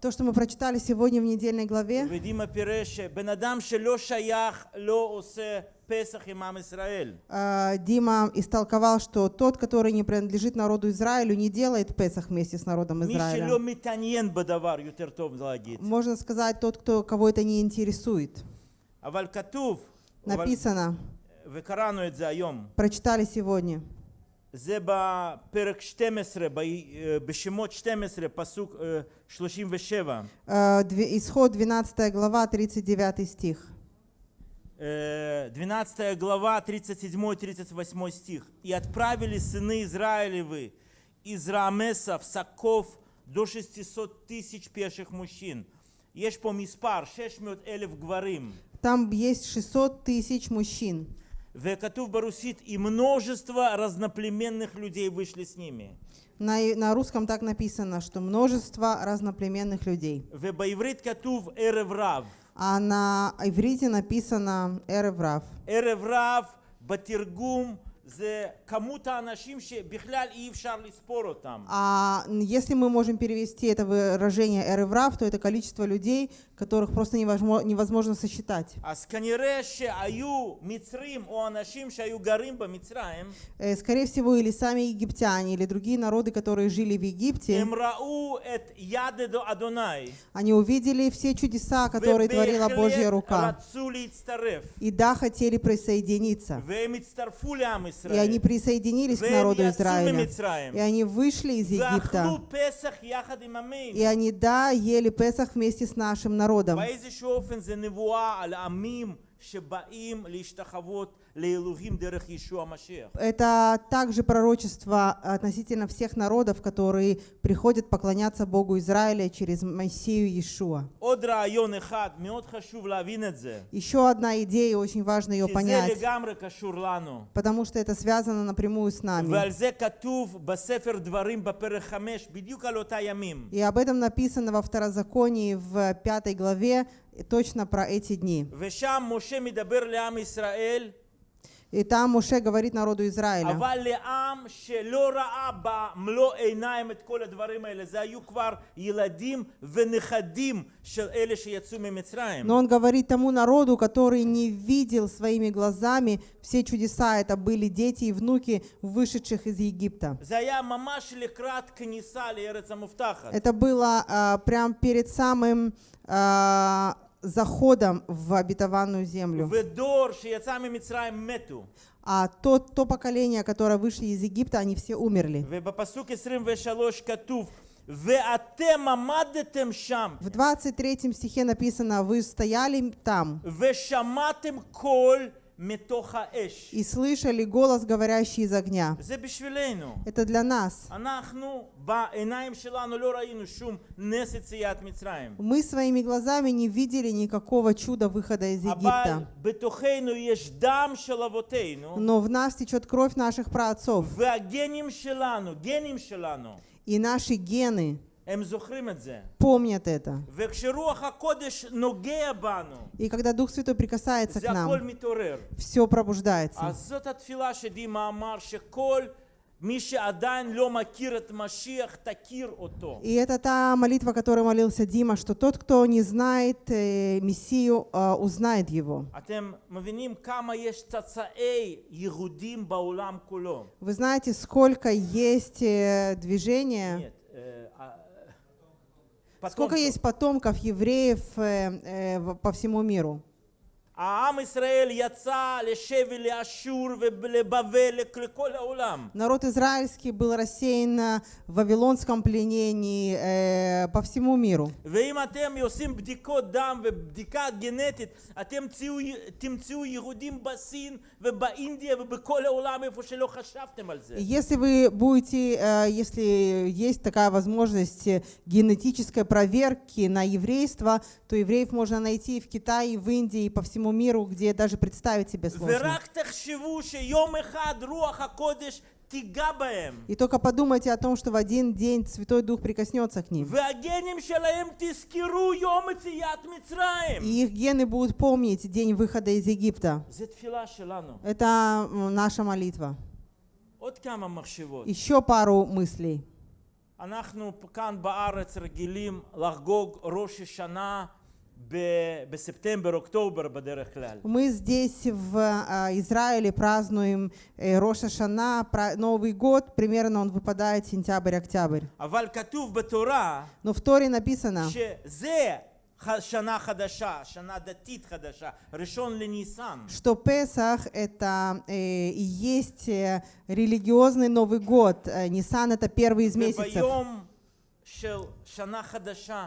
То, что мы прочитали сегодня в недельной главе, а, Дима истолковал, что тот, который не принадлежит народу Израилю, не делает Песах вместе с народом Израиля. Можно сказать, тот, кто, кого это не интересует. Написано, прочитали сегодня, זה בפרק 12, ב- אה, בשמות 12, פסוק אה, 37. Э, две- Исход 12 глава, 39 стих. Э, 12 глава, 37-38 стих. «И отправили сыны Израилевы из Рамеса в Саков до 600 тысяч пеших мужчин». יש פה מספר, 600 אלף גברים. Там есть 600 тысяч мужчин. וכתוב ברוסית, и множество разноплеменных людей вышли с ними. На, и- на русском так написано, что множество разноплеменных людей. ובעברית כתוב ערב רב. А на иврите написано «эреврав». ערב רב בתרגום זה כמות האנשים שבכלל אי אפשר לספור אותם. А если мы можем перевести это выражение «эреврав», то это количество людей, которых просто невозможно, невозможно сосчитать. Э, скорее всего, или сами египтяне, или другие народы, которые жили в Египте, они увидели все чудеса, которые творила Божья рука. И да, хотели присоединиться. И они присоединились к народу Израиля. И они вышли из Египта. И они, да, ели Песах вместе с нашим народом народам. Это также пророчество относительно всех народов, которые приходят поклоняться Богу Израиля через Моисею Иешуа. Еще одна идея, очень важно ее понять, потому что это связано напрямую с нами. И об этом написано во Второзаконии в пятой главе, точно про эти дни. ושם משה מדבר לעם ישראל, И там Муше говорит народу Израиля. אבל לעם שלא ראה במלוא עיניים את כל הדברים האלה, זה היו כבר ילדים ונכדים של אלה שיצאו ממצרים. Но он говорит тому народу, который не видел своими глазами все чудеса, это были дети и внуки вышедших из Египта. זה היה ממש לקראת כניסה לארץ המובטחת. Это было а, прям перед самым а, заходом в обетованную землю. А то, то поколение, которое вышли из Египта, они все умерли. В 23 стихе написано, вы стояли там и слышали голос, говорящий из огня. Это для нас. Мы своими глазами не видели никакого чуда выхода из Египта. Но в нас течет кровь наших праотцов. И наши гены Помнят это. И когда Дух Святой прикасается к нам, все пробуждается. И это та молитва, которую молился Дима, что тот, кто не знает э, Мессию, э, узнает его. Вы знаете, сколько есть э, движения? Нет сколько потомков. есть потомков евреев э, э, по всему миру. Народ израильский был рассеян в вавилонском пленении э, по всему миру. Если вы будете, э, если есть такая возможность э, генетической проверки на еврейство, то евреев можно найти и в Китае, и в Индии, и по всему миру, где даже представить себе сложно. ורק תחשבו שיום אחד רוח הקודש תיגע בהם. И только подумайте о том, что в один день Святой Дух прикоснется к ним. והגנים שלהם תזכרו יום יציאת מצרים. И их гены будут помнить день выхода из Египта. זו תפילה שלנו. Это м, наша молитва. עוד כמה מחשבות. Еще пару мыслей. אנחנו כאן בארץ רגילים לחגוג ראש השנה ב- בספטמבר, אוקטובר בדרך כלל. Мы здесь в а, Израиле празднуем э, Роша Шана, Новый год, примерно он выпадает сентябрь-октябрь. אבל כתוב בתורה Но в Торе написано, שזה ח- שנה חדשה, שנה דתית חדשה, ראשון לניסן. что Песах это э, и есть э, религиозный Новый год. Э, Нисан это первый из месяцев. וביום של שנה חדשה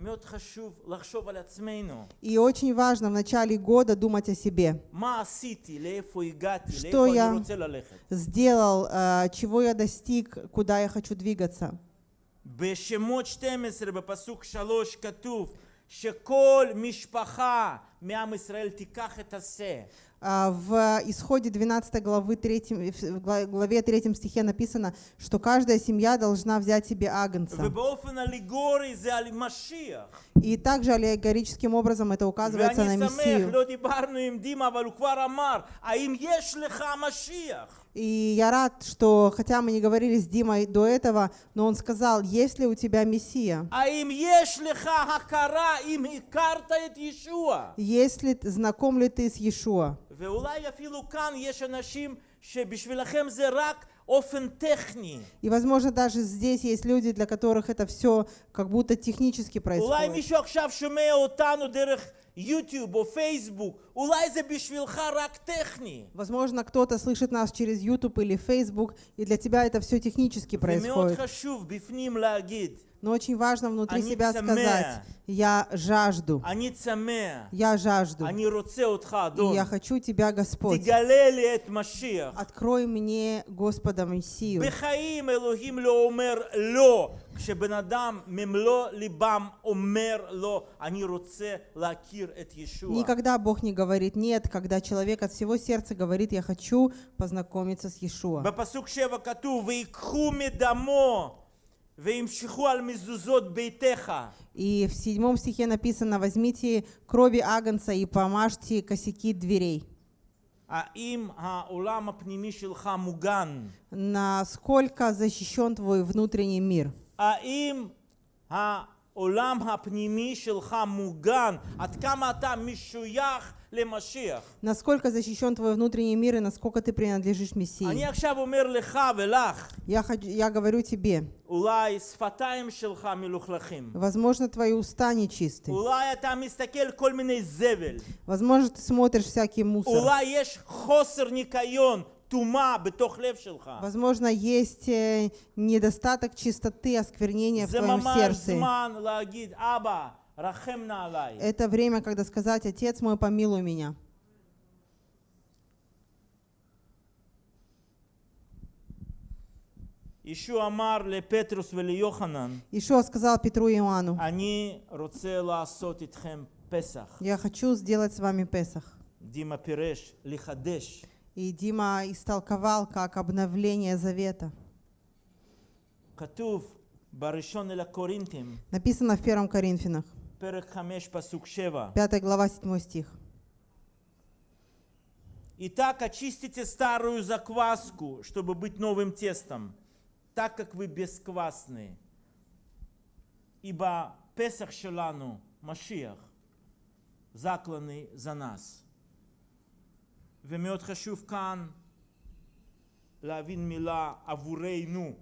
מאוד חשוב לחשוב על עצמנו. И очень важно в начале года думать о себе. מה עשיתי, לאיפה הגעתי, что לאיפה я- אני רוצה ללכת. Сделал, э, чего я достиг, куда я хочу двигаться. בשמות 12 בפסוק 3 כתוב שכל משפחה מעם ישראל תיקח את השה. А, в исходе 12 главы 3, в главе 3 стихе написано, что каждая семья должна взять себе агнца. И также аллегорическим образом это указывается на Мессию. И я рад, что, хотя мы не говорили с Димой до этого, но он сказал, есть ли у тебя Мессия? Есть ли, знаком ли ты с Иешуа? И, возможно, даже здесь есть люди, для которых это все как будто технически происходит. מישהו עכשיו שומע אותנו דרך יוטיוב או פייסבוק, אולי זה בשבילך רק טכני. Возможно, кто-то слышит нас через YouTube или Facebook, и для тебя это все технически ומאוד происходит. חשוב בפנים להגיד, Но очень важно внутри Они себя цемея. сказать, я жажду, אני צמא, я жажду, אני רוצה אותך, и אדון. я хочу тебя, Господь. תגלה לי את משיח. Открой мне Господа Мессию. בחיים אלוהים לא אומר לא, כשבן אדם ממלוא ליבם אומר לא, אני רוצה להכיר את ישוע. Никогда Бог не говорит нет, когда человек от всего сердца говорит, я хочу познакомиться с Иешуа. בפסוק שבע כתוב, ויקחו מדמו וימשכו על מזוזות ביתך. И в седьмом стихе написано, возьмите крови агнца и помажьте косяки дверей. האם העולם הפנימי שלך מוגן? Насколько защищен твой внутренний мир? האם העולם הפנימי שלך מוגן? עד כמה אתה משוייך למשיח? Насколько защищен твой внутренний мир и насколько ты принадлежишь Мессии? אני עכשיו אומר לך ולך, Я, хочу, я говорю тебе, אולי שפתיים שלך מלוכלכים. возможно, твои уста нечистые. אולי אתה מסתכל כל מיני זבל. Возможно, ты смотришь всякий мусор. אולי יש חוסר ניקיון, טומאה בתוך לב שלך. Возможно, есть э, недостаток чистоты, осквернения в זה твоем ממש сердце. זמן להגיד, אבא, רחם נא עליי. Это время, когда сказать, Отец мой, помилуй меня. ישוע אמר לפטרוס וליוחנן, Ишуа сказал Петру и Иоанну, אני רוצה לעשות איתכם פסח. я хочу сделать с вами Песах. דימה פירש, לחדש. И Дима истолковал как обновление завета. Написано в 1 Коринфянах, 5 глава 7 стих. Итак, очистите старую закваску, чтобы быть новым тестом, так как вы бесквасны. Ибо Песах Шелану, Машиах, закланы за нас.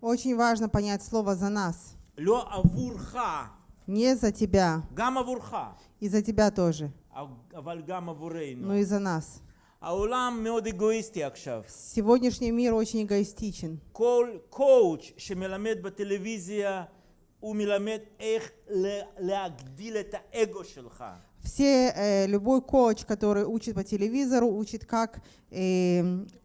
Очень важно понять слово «за нас». לא עבורך, Не за тебя, גם עבורך, и за тебя тоже, אבל גם עבורנו. но и за нас. העולם מאוד אגואיסטי עכשיו. Сегодняшний мир очень эгоистичен. כל קואוצ' שמלמד בטלוויזיה, הוא מלמד איך ל- להגדיל את האגו שלך. Все, э, любой коуч, который учит по телевизору, учит, как э,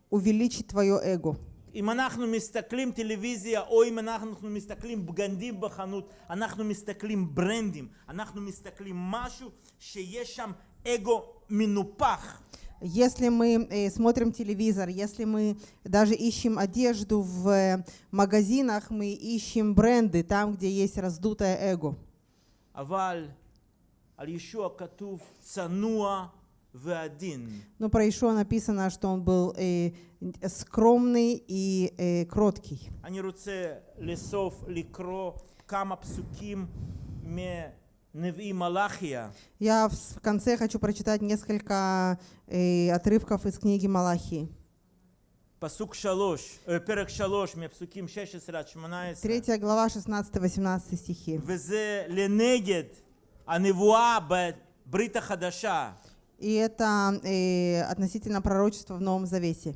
увеличить твое эго. אם אנחנו מסתכלים טלוויזיה, או אם אנחנו מסתכלים בגדים בחנות, אנחנו מסתכלים ברנדים, אנחנו מסתכלים משהו שיש שם אגו מנופח. Если мы э, смотрим телевизор, если мы даже ищем одежду в э, магазинах, мы ищем бренды там, где есть раздутое эго. אבל Но про Ишуа написано, что он был э, скромный и э, кроткий. אני רוצה לסוף לקרוא כמה פסוקים מנביא מלאכיה. Я в с- в конце хочу прочитать несколько э, отрывков из книги Малахии. פסוק שלוש, אה, פרק שלוש מפסוקים 16 עד 18. Третья глава, 16-18 стихи. וזה לנגד הנבואה בברית החדשה, И это э, относительно пророчества в Новом Завете.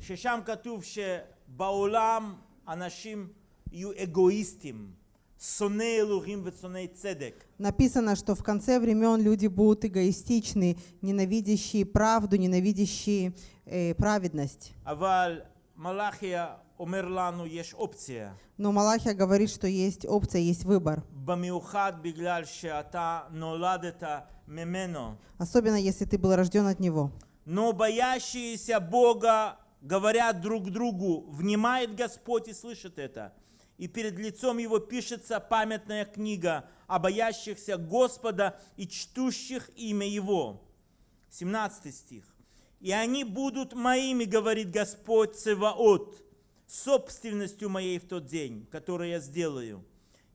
Написано, что в конце времен люди будут эгоистичны, ненавидящие правду, ненавидящие э, праведность. Омерлану есть опция. Но Малахия говорит, что есть опция, есть выбор. Особенно если ты был рожден от него. Но боящиеся Бога говорят друг другу, внимает Господь и слышит это. И перед лицом его пишется памятная книга о боящихся Господа и чтущих имя его. 17 стих. «И они будут моими, говорит Господь Севаот, собственностью моей в тот день, который я сделаю.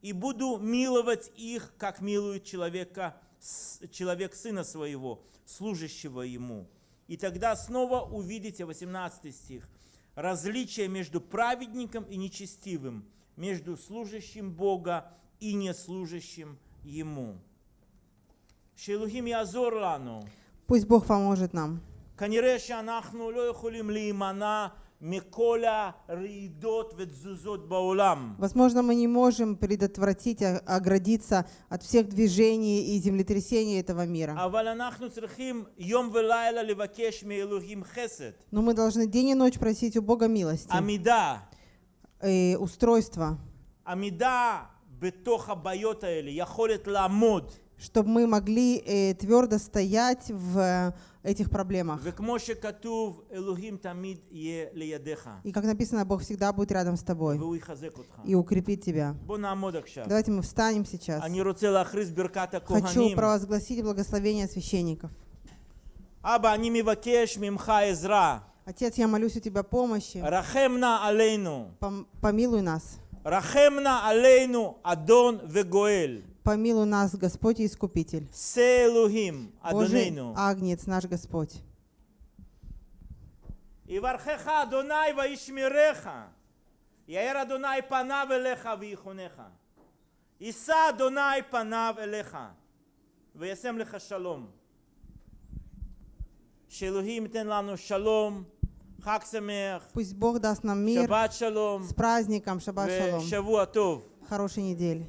И буду миловать их, как милует человека, с- человек сына своего, служащего ему. И тогда снова увидите, 18 стих, различие между праведником и нечестивым, между служащим Бога и неслужащим Ему. שאלוהים יעזור לנו. Пусть Бог поможет нам. כנראה שאנחנו לא יכולים להימנע מכל הרעידות ותזוזות בעולם. Возможно, мы не можем предотвратить, а- оградиться от всех движений и землетрясений этого мира. אבל אנחנו צריכים יום ולילה לבקש מאלוהים חסד, Но мы должны день и ночь просить у Бога милости, עמידה, э, устройства, עמידה בתוך הבעיות האלה, יכולת לעמוד. чтобы мы могли э, твердо стоять в э, этих проблемах. И как написано, Бог всегда будет рядом с тобой и укрепит тебя. Давайте мы встанем сейчас. Хочу провозгласить благословение священников. Отец, я молюсь у Тебя помощи. Помилуй нас. Рахемна алейну Адон вегоэль помилуй нас, Господь Искупитель. Селухим, Адонейну. Агнец наш Господь. Ивархеха Адонай ваишмиреха. Яэр Адонай панав элеха вихунеха. Иса Адонай панав элеха. Вясем леха шалом. Шелухим тен лану шалом. Пусть Бог даст нам мир шаббат шалом, с праздником Шаббат Шалом. Хорошей недели.